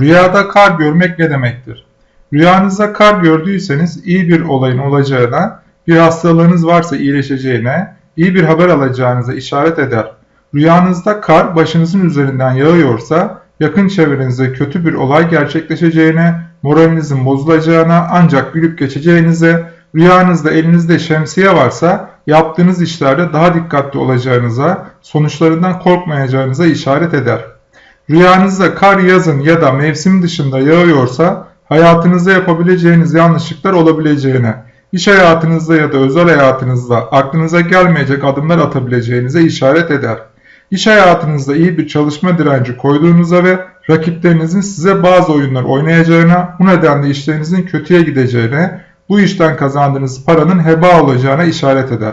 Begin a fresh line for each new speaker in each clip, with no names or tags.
Rüyada kar görmek ne demektir? Rüyanızda kar gördüyseniz iyi bir olayın olacağına, bir hastalığınız varsa iyileşeceğine, iyi bir haber alacağınıza işaret eder. Rüyanızda kar başınızın üzerinden yağıyorsa, yakın çevrenizde kötü bir olay gerçekleşeceğine, moralinizin bozulacağına, ancak gülüp geçeceğinize, rüyanızda elinizde şemsiye varsa, yaptığınız işlerde daha dikkatli olacağınıza, sonuçlarından korkmayacağınıza işaret eder. Rüyanızda kar yazın ya da mevsim dışında yağıyorsa hayatınızda yapabileceğiniz yanlışlıklar olabileceğine, iş hayatınızda ya da özel hayatınızda aklınıza gelmeyecek adımlar atabileceğinize işaret eder. İş hayatınızda iyi bir çalışma direnci koyduğunuza ve rakiplerinizin size bazı oyunlar oynayacağına, bu nedenle işlerinizin kötüye gideceğine, bu işten kazandığınız paranın heba olacağına işaret eder.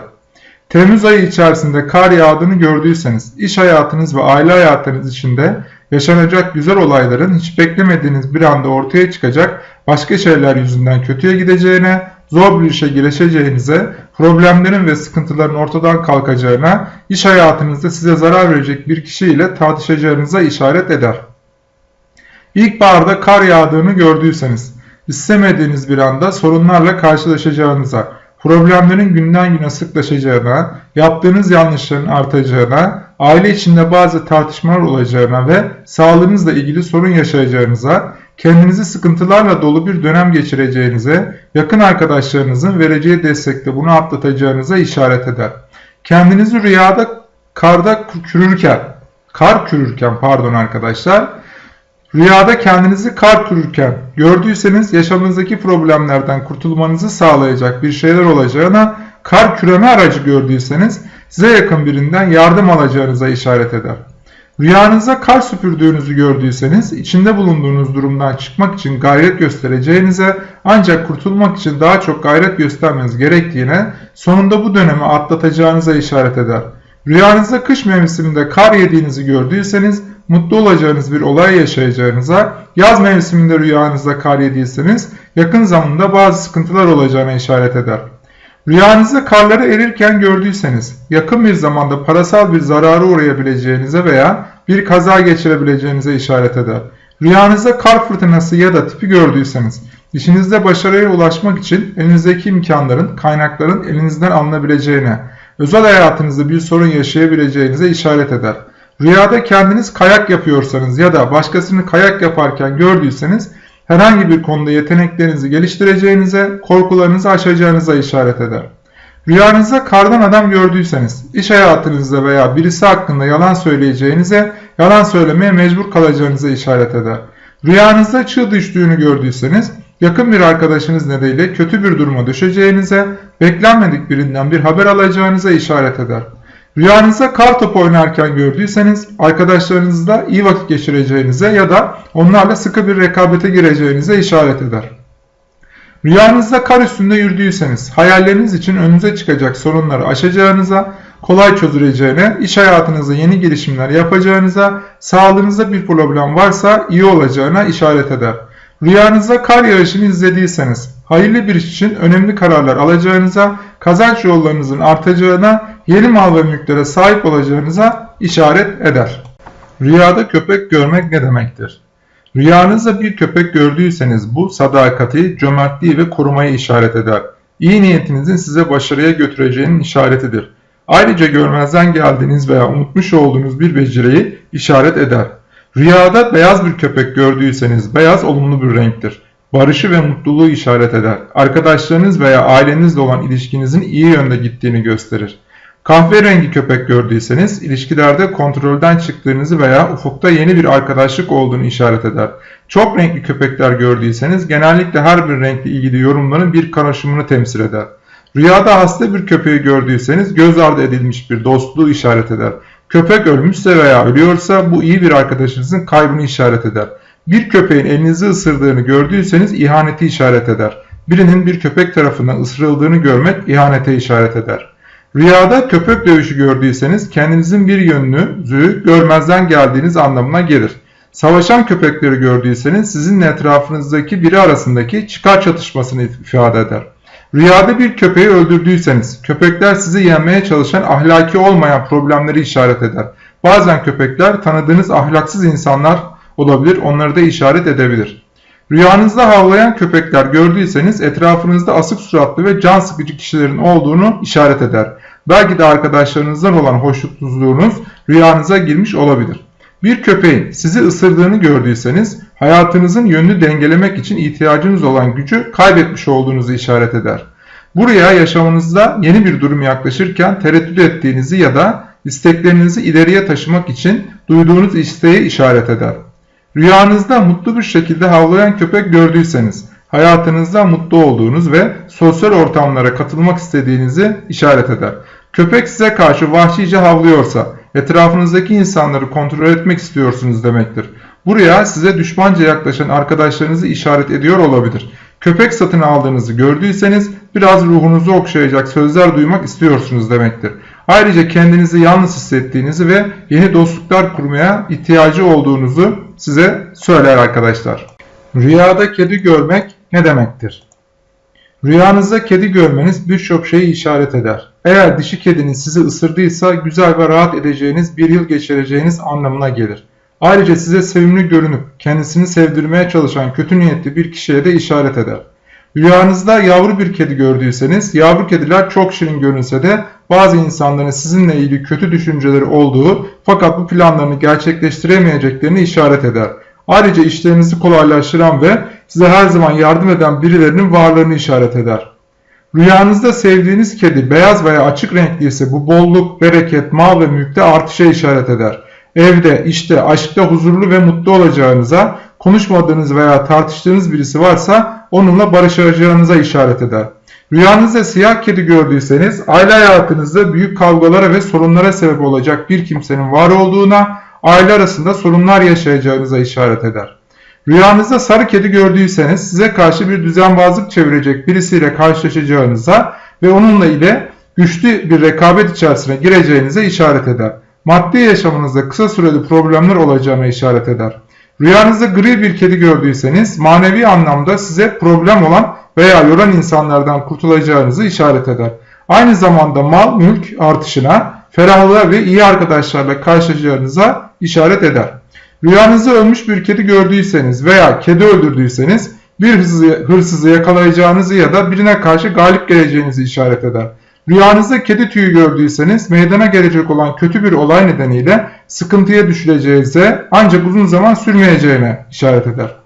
Temmuz ayı içerisinde kar yağdığını gördüyseniz, iş hayatınız ve aile hayatınız içinde yaşanacak güzel olayların hiç beklemediğiniz bir anda ortaya çıkacak başka şeyler yüzünden kötüye gideceğine, zor bir işe girişeceğinize, problemlerin ve sıkıntıların ortadan kalkacağına, iş hayatınızda size zarar verecek bir kişiyle tartışacağınıza işaret eder. İlkbaharda kar yağdığını gördüyseniz, istemediğiniz bir anda sorunlarla karşılaşacağınıza, problemlerin günden güne sıklaşacağına, yaptığınız yanlışların artacağına, aile içinde bazı tartışmalar olacağına ve sağlığınızla ilgili sorun yaşayacağınıza, kendinizi sıkıntılarla dolu bir dönem geçireceğinize, yakın arkadaşlarınızın vereceği destekle bunu atlatacağınıza işaret eder. Kendinizi rüyada karda kürürken, kar kürürken pardon arkadaşlar, Rüyada kendinizi kar kürürken gördüyseniz yaşamınızdaki problemlerden kurtulmanızı sağlayacak bir şeyler olacağına, kar küreme aracı gördüyseniz size yakın birinden yardım alacağınıza işaret eder. Rüyanızda kar süpürdüğünüzü gördüyseniz içinde bulunduğunuz durumdan çıkmak için gayret göstereceğinize ancak kurtulmak için daha çok gayret göstermeniz gerektiğine sonunda bu dönemi atlatacağınıza işaret eder. Rüyanızda kış mevsiminde kar yediğinizi gördüyseniz mutlu olacağınız bir olay yaşayacağınıza, yaz mevsiminde rüyanızda kar yediyseniz yakın zamanda bazı sıkıntılar olacağına işaret eder. Rüyanızda karları erirken gördüyseniz, yakın bir zamanda parasal bir zarara uğrayabileceğinize veya bir kaza geçirebileceğinize işaret eder. Rüyanızda kar fırtınası ya da tipi gördüyseniz, işinizde başarıya ulaşmak için elinizdeki imkanların, kaynakların elinizden alınabileceğine, özel hayatınızda bir sorun yaşayabileceğinize işaret eder. Rüyada kendiniz kayak yapıyorsanız ya da başkasını kayak yaparken gördüyseniz herhangi bir konuda yeteneklerinizi geliştireceğinize, korkularınızı aşacağınıza işaret eder. Rüyanızda kardan adam gördüyseniz, iş hayatınızda veya birisi hakkında yalan söyleyeceğinize, yalan söylemeye mecbur kalacağınıza işaret eder. Rüyanızda çığ düştüğünü gördüyseniz, yakın bir arkadaşınız nedeniyle kötü bir duruma düşeceğinize, beklenmedik birinden bir haber alacağınıza işaret eder. Rüyanızda kar topu oynarken gördüyseniz arkadaşlarınızla iyi vakit geçireceğinize ya da onlarla sıkı bir rekabete gireceğinize işaret eder. Rüyanızda kar üstünde yürüdüyseniz hayalleriniz için önünüze çıkacak sorunları aşacağınıza, kolay çözüleceğine, iş hayatınızda yeni gelişimler yapacağınıza, sağlığınızda bir problem varsa iyi olacağına işaret eder. Rüyanızda kar yağışını izlediyseniz, hayırlı bir iş için önemli kararlar alacağınıza, kazanç yollarınızın artacağına, yeni mal ve mülklere sahip olacağınıza işaret eder. Rüyada köpek görmek ne demektir? Rüyanızda bir köpek gördüyseniz bu sadakati, cömertliği ve korumayı işaret eder. İyi niyetinizin size başarıya götüreceğinin işaretidir. Ayrıca görmezden geldiğiniz veya unutmuş olduğunuz bir beceriyi işaret eder. Rüyada beyaz bir köpek gördüyseniz beyaz olumlu bir renktir. Barışı ve mutluluğu işaret eder. Arkadaşlarınız veya ailenizle olan ilişkinizin iyi yönde gittiğini gösterir. Kahverengi köpek gördüyseniz ilişkilerde kontrolden çıktığınızı veya ufukta yeni bir arkadaşlık olduğunu işaret eder. Çok renkli köpekler gördüyseniz genellikle her bir renkle ilgili yorumların bir karışımını temsil eder. Rüyada hasta bir köpeği gördüyseniz göz ardı edilmiş bir dostluğu işaret eder. Köpek ölmüşse veya ölüyorsa bu iyi bir arkadaşınızın kaybını işaret eder. Bir köpeğin elinizi ısırdığını gördüyseniz ihaneti işaret eder. Birinin bir köpek tarafından ısırıldığını görmek ihanete işaret eder. Rüyada köpek dövüşü gördüyseniz kendinizin bir yönünüzü görmezden geldiğiniz anlamına gelir. Savaşan köpekleri gördüyseniz sizinle etrafınızdaki biri arasındaki çıkar çatışmasını ifade eder. Rüyada bir köpeği öldürdüyseniz köpekler sizi yenmeye çalışan ahlaki olmayan problemleri işaret eder. Bazen köpekler tanıdığınız ahlaksız insanlar olabilir. Onları da işaret edebilir. Rüyanızda havlayan köpekler gördüyseniz etrafınızda asık suratlı ve can sıkıcı kişilerin olduğunu işaret eder. Belki de arkadaşlarınızdan olan hoşnutsuzluğunuz rüyanıza girmiş olabilir. Bir köpeğin sizi ısırdığını gördüyseniz hayatınızın yönünü dengelemek için ihtiyacınız olan gücü kaybetmiş olduğunuzu işaret eder. Buraya yaşamınızda yeni bir durum yaklaşırken tereddüt ettiğinizi ya da isteklerinizi ileriye taşımak için duyduğunuz isteği işaret eder. Rüyanızda mutlu bir şekilde havlayan köpek gördüyseniz hayatınızda mutlu olduğunuz ve sosyal ortamlara katılmak istediğinizi işaret eder. Köpek size karşı vahşice havlıyorsa etrafınızdaki insanları kontrol etmek istiyorsunuz demektir. Buraya size düşmanca yaklaşan arkadaşlarınızı işaret ediyor olabilir. Köpek satın aldığınızı gördüyseniz biraz ruhunuzu okşayacak sözler duymak istiyorsunuz demektir. Ayrıca kendinizi yalnız hissettiğinizi ve yeni dostluklar kurmaya ihtiyacı olduğunuzu size söyler arkadaşlar. Rüyada kedi görmek ne demektir? Rüyanızda kedi görmeniz birçok şeyi işaret eder. Eğer dişi kedinin sizi ısırdıysa güzel ve rahat edeceğiniz bir yıl geçireceğiniz anlamına gelir. Ayrıca size sevimli görünüp kendisini sevdirmeye çalışan kötü niyetli bir kişiye de işaret eder. Rüyanızda yavru bir kedi gördüyseniz yavru kediler çok şirin görünse de bazı insanların sizinle ilgili kötü düşünceleri olduğu fakat bu planlarını gerçekleştiremeyeceklerini işaret eder. Ayrıca işlerinizi kolaylaştıran ve size her zaman yardım eden birilerinin varlığını işaret eder. Rüyanızda sevdiğiniz kedi beyaz veya açık renkli ise bu bolluk, bereket, mal ve mülkte artışa işaret eder. Evde, işte, aşkta huzurlu ve mutlu olacağınıza, konuşmadığınız veya tartıştığınız birisi varsa onunla barışacağınıza işaret eder. Rüyanızda siyah kedi gördüyseniz aile hayatınızda büyük kavgalara ve sorunlara sebep olacak bir kimsenin var olduğuna, aile arasında sorunlar yaşayacağınıza işaret eder. Rüyanızda sarı kedi gördüyseniz size karşı bir düzenbazlık çevirecek birisiyle karşılaşacağınıza ve onunla ile güçlü bir rekabet içerisine gireceğinize işaret eder. Maddi yaşamınızda kısa süreli problemler olacağına işaret eder. Rüyanızda gri bir kedi gördüyseniz manevi anlamda size problem olan veya yoran insanlardan kurtulacağınızı işaret eder. Aynı zamanda mal mülk artışına, ferahlığa ve iyi arkadaşlarla karşılaşacağınıza işaret eder. Rüyanızda ölmüş bir kedi gördüyseniz veya kedi öldürdüyseniz bir hırsızı yakalayacağınızı ya da birine karşı galip geleceğinizi işaret eder. Rüyanızda kedi tüyü gördüyseniz meydana gelecek olan kötü bir olay nedeniyle sıkıntıya düşüleceğinize ancak uzun zaman sürmeyeceğine işaret eder.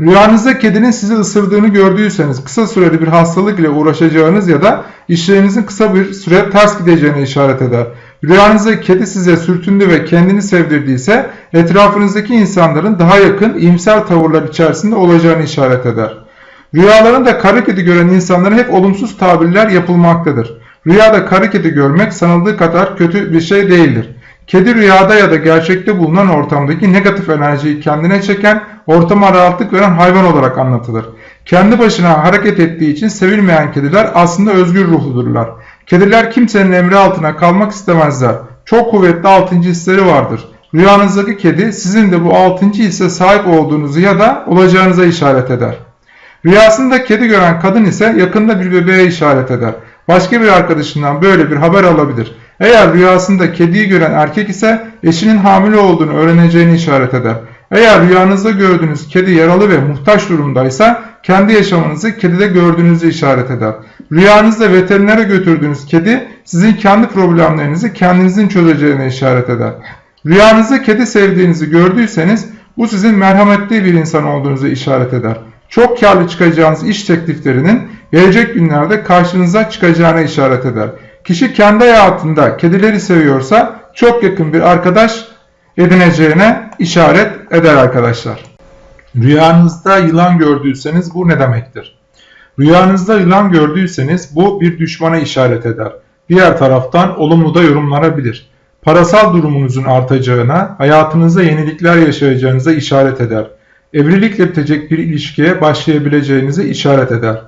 Rüyanızda kedinin sizi ısırdığını gördüyseniz kısa süreli bir hastalık ile uğraşacağınız ya da işlerinizin kısa bir süre ters gideceğine işaret eder. Rüyanızda kedi size sürtündü ve kendini sevdirdiyse etrafınızdaki insanların daha yakın iyimser tavırlar içerisinde olacağını işaret eder. Rüyalarında kara kedi gören insanlara hep olumsuz tabirler yapılmaktadır. Rüyada kara kedi görmek sanıldığı kadar kötü bir şey değildir. Kedi rüyada ya da gerçekte bulunan ortamdaki negatif enerjiyi kendine çeken, ortama rahatlık veren hayvan olarak anlatılır. Kendi başına hareket ettiği için sevilmeyen kediler aslında özgür ruhludurlar. Kediler kimsenin emri altına kalmak istemezler. Çok kuvvetli altıncı hisleri vardır. Rüyanızdaki kedi sizin de bu altıncı hisse sahip olduğunuzu ya da olacağınıza işaret eder. Rüyasında kedi gören kadın ise yakında bir bebeğe işaret eder. Başka bir arkadaşından böyle bir haber alabilir. Eğer rüyasında kediyi gören erkek ise eşinin hamile olduğunu öğreneceğini işaret eder. Eğer rüyanızda gördüğünüz kedi yaralı ve muhtaç durumdaysa kendi yaşamınızı kedide gördüğünüzü işaret eder. Rüyanızda veterinere götürdüğünüz kedi sizin kendi problemlerinizi kendinizin çözeceğine işaret eder. Rüyanızda kedi sevdiğinizi gördüyseniz bu sizin merhametli bir insan olduğunuzu işaret eder. Çok karlı çıkacağınız iş tekliflerinin gelecek günlerde karşınıza çıkacağına işaret eder. Kişi kendi hayatında kedileri seviyorsa çok yakın bir arkadaş edineceğine işaret eder arkadaşlar. Rüyanızda yılan gördüyseniz bu ne demektir? Rüyanızda yılan gördüyseniz bu bir düşmana işaret eder. Diğer taraftan olumlu da yorumlanabilir. Parasal durumunuzun artacağına, hayatınızda yenilikler yaşayacağınıza işaret eder. Evlilikle bitecek bir ilişkiye başlayabileceğinizi işaret eder.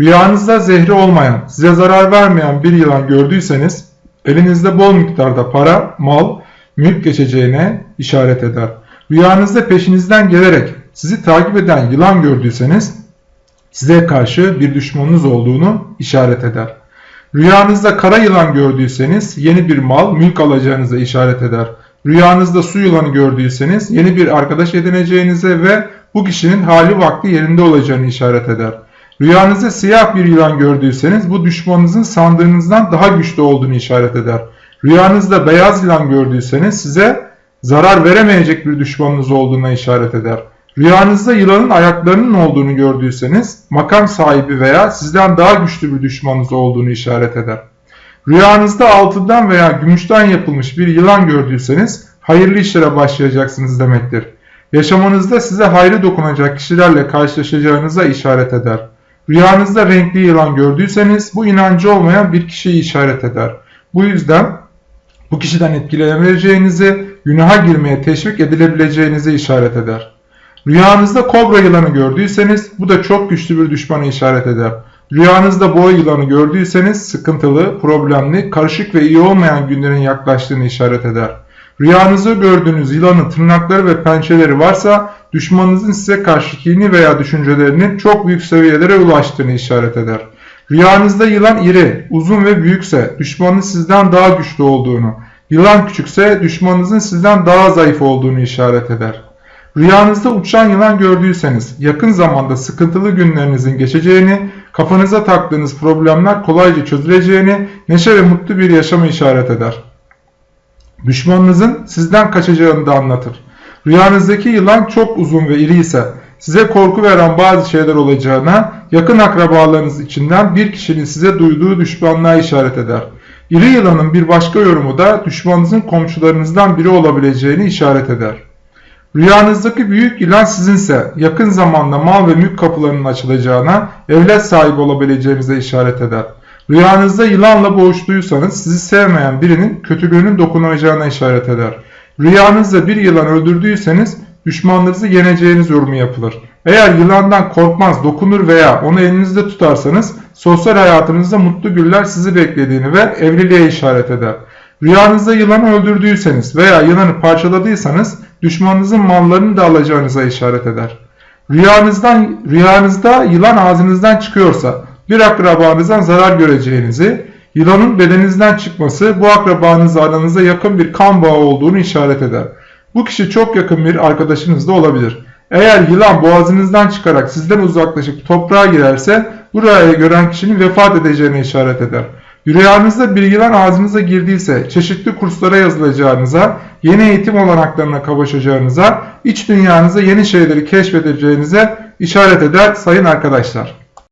Rüyanızda zehri olmayan, size zarar vermeyen bir yılan gördüyseniz, elinizde bol miktarda para, mal, mülk geçeceğine işaret eder. Rüyanızda peşinizden gelerek sizi takip eden yılan gördüyseniz, size karşı bir düşmanınız olduğunu işaret eder. Rüyanızda kara yılan gördüyseniz yeni bir mal, mülk alacağınıza işaret eder. rüyanızda su yılanı gördüyseniz yeni bir arkadaş edineceğinize ve bu kişinin hali vakti yerinde olacağını işaret eder. Rüyanızda siyah bir yılan gördüyseniz bu düşmanınızın sandığınızdan daha güçlü olduğunu işaret eder. Rüyanızda beyaz yılan gördüyseniz size zarar veremeyecek bir düşmanınız olduğuna işaret eder. Rüyanızda yılanın ayaklarının olduğunu gördüyseniz makam sahibi veya sizden daha güçlü bir düşmanınız olduğunu işaret eder. Rüyanızda altından veya gümüşten yapılmış bir yılan gördüyseniz hayırlı işlere başlayacaksınız demektir. Yaşamanızda size hayrı dokunacak kişilerle karşılaşacağınıza işaret eder. Rüyanızda renkli yılan gördüyseniz bu inancı olmayan bir kişiyi işaret eder. Bu yüzden bu kişiden etkilenebileceğinizi, günaha girmeye teşvik edilebileceğinizi işaret eder. Rüyanızda kobra yılanı gördüyseniz bu da çok güçlü bir düşmana işaret eder. Rüyanızda boğa yılanı gördüyseniz sıkıntılı, problemli, karışık ve iyi olmayan günlerin yaklaştığını işaret eder. Rüyanızda gördüğünüz yılanın tırnakları ve pençeleri varsa düşmanınızın size karşı kini veya düşüncelerinin çok büyük seviyelere ulaştığını işaret eder. Rüyanızda yılan iri, uzun ve büyükse düşmanınız sizden daha güçlü olduğunu, yılan küçükse düşmanınızın sizden daha zayıf olduğunu işaret eder. Rüyanızda uçan yılan gördüyseniz yakın zamanda sıkıntılı günlerinizin geçeceğini, kafanıza taktığınız problemler kolayca çözüleceğini, neşe ve mutlu bir yaşamı işaret eder. Düşmanınızın sizden kaçacağını da anlatır. Rüyanızdaki yılan çok uzun ve iri ise size korku veren bazı şeyler olacağına, yakın akrabalarınız içinden bir kişinin size duyduğu düşmanlığa işaret eder. İri yılanın bir başka yorumu da düşmanınızın komşularınızdan biri olabileceğini işaret eder. Rüyanızdaki büyük yılan sizinse yakın zamanda mal ve mülk kapılarının açılacağına, evlat sahibi olabileceğinize işaret eder. Rüyanızda yılanla boğuştuysanız sizi sevmeyen birinin kötülüğünün dokunacağına işaret eder. Rüyanızda bir yılan öldürdüyseniz düşmanlarınızı yeneceğiniz yorumu yapılır. Eğer yılandan korkmaz, dokunur veya onu elinizde tutarsanız sosyal hayatınızda mutlu güller sizi beklediğini ve evliliğe işaret eder. Rüyanızda yılanı öldürdüyseniz veya yılanı parçaladıysanız düşmanınızın mallarını da alacağınıza işaret eder. Rüyanızdan, rüyanızda yılan ağzınızdan çıkıyorsa bir akrabanızdan zarar göreceğinizi, yılanın bedeninizden çıkması bu akrabanızla aranızda yakın bir kan bağı olduğunu işaret eder. Bu kişi çok yakın bir arkadaşınız da olabilir. Eğer yılan boğazınızdan çıkarak sizden uzaklaşıp toprağa girerse bu rüyayı gören kişinin vefat edeceğine işaret eder. Rüyanızda bir yılan ağzınıza girdiyse çeşitli kurslara yazılacağınıza, yeni eğitim olanaklarına kavuşacağınıza, iç dünyanıza yeni şeyleri keşfedeceğinize işaret eder sayın arkadaşlar.